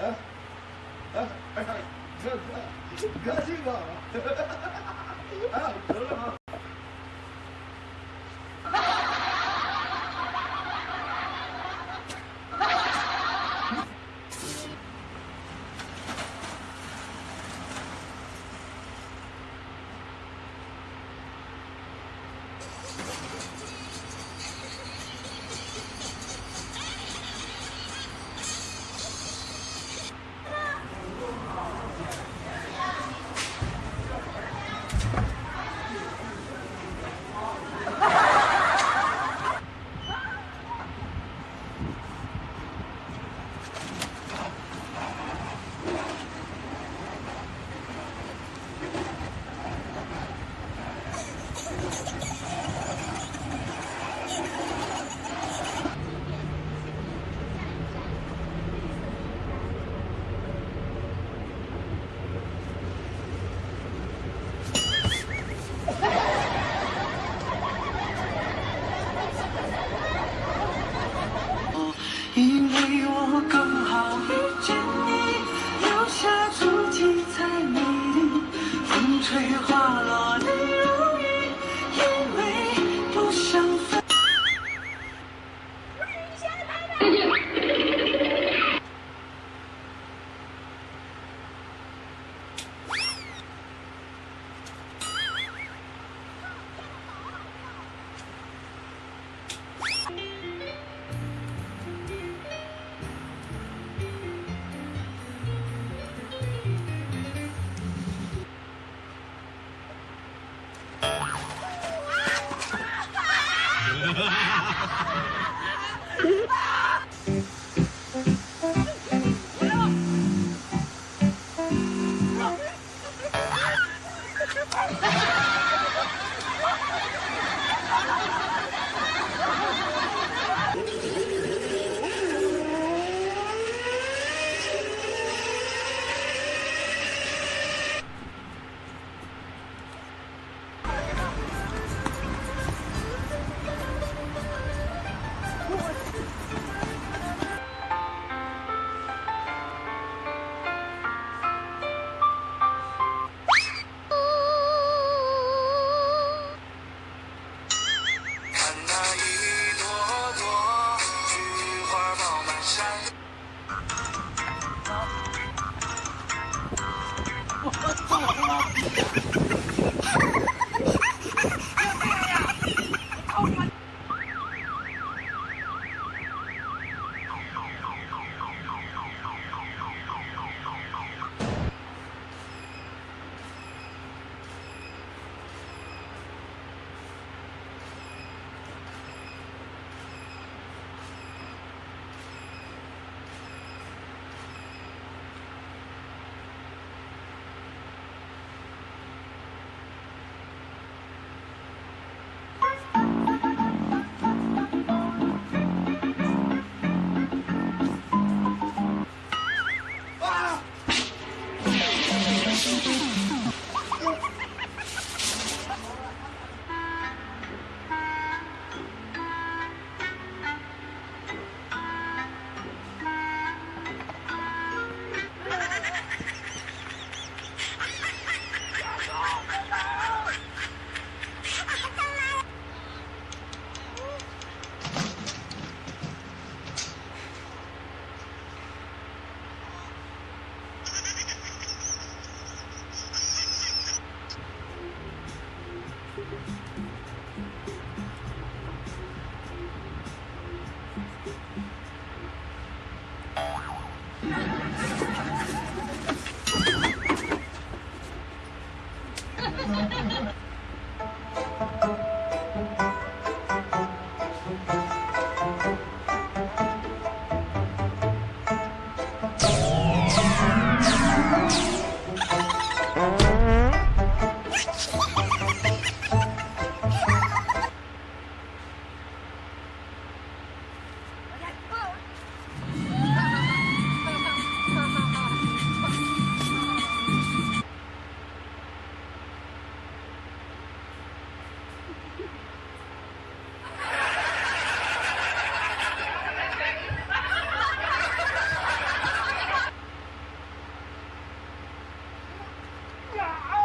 啊啊！二少爷，哥哥，哥这个啊，得了啊！催化花落 Ha ha ha! Yeah.